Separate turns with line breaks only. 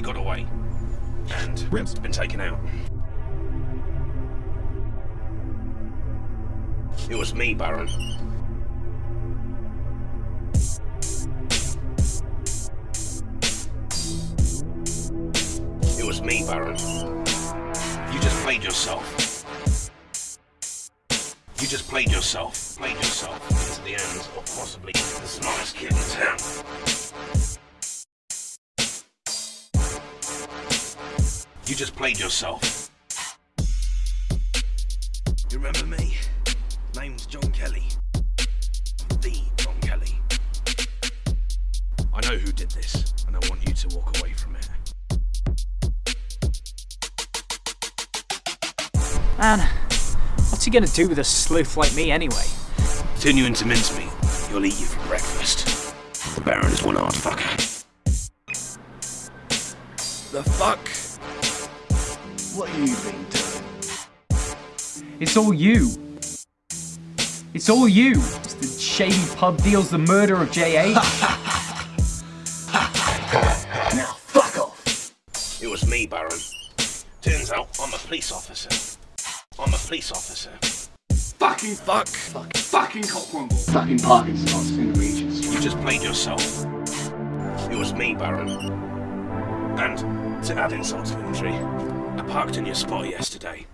He got away. And
Rims.
been taken out. It was me, Baron. It was me, Baron. You just played yourself. You just played yourself. Played yourself into the hands of possibly the smartest kid in town. You just played yourself. You remember me? Name's John Kelly. The John Kelly. I know who did this, and I want you to walk away from it.
Man, what's he gonna do with a sleuth like me anyway?
Turn you into mincemeat. He'll eat you for breakfast. The Baron is one hard fucker.
The fuck? What you been doing?
It's all you. It's all you. It's the shady pub deals, the murder of J.A.
Now fuck off!
It was me, Baron. Turns out I'm a police officer. I'm a police officer.
Fucking fuck! Fucking fucking cockrumble! Fucking Parkinson's in the regions.
You just played yourself. It was me, Baron. And to add insult to injury, I parked in your spot yesterday